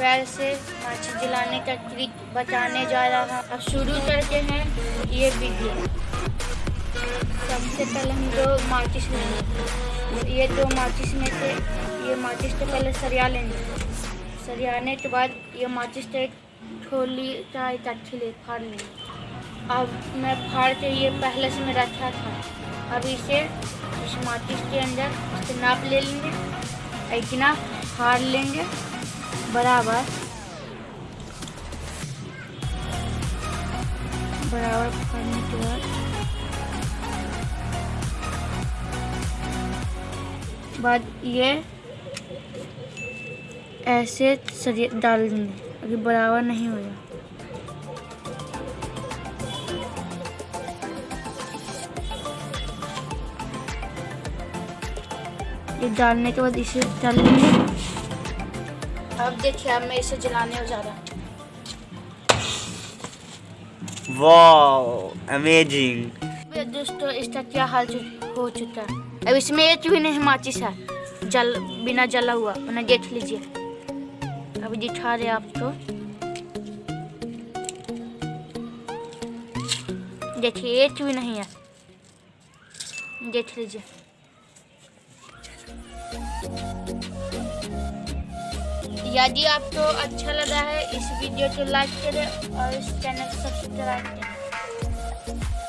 पैर से माचिस जलाने का ट्रिक बताने जा रहा। हूँ अब शुरू करते हैं ये वीडियो। सबसे पहले हम दो माचिस लेंगे। ये दो माचिस में से ये माचिस तो पहले सरिया लेंगे। सरियाने के बाद ये माचिस तो एक थोली चाहे तट्ठी ले फाड़ लेंगे। अब मैं फाड़ के ये पहले से मैं रखा था। अब इसे इस माचिस के अंदर इसे नाप ले लेंगे इतना फाड़ लेंगे। बराबर। बराबर बाद। ये ऐसे डाल देंगे, अभी बराबर नहीं होगा। ये डालने के बाद इसे डाल लेंगे अब देखिए अब मैं इसे जलाने हो जा रहा हूँ वाह अमेजिंग दोस्तों इसका क्या हाल हो चुका है? अब इसमें एक भी नहीं माचिस है? जल बिना जला हुआ मैंने देख लीजिए। अभी दिखा रहे आपको। देखिए एक भी नहीं है? देख लीजिए। यदि आपको अच्छा लगा है इस वीडियो तो को लाइक करें और इस चैनल को सब्सक्राइब करें।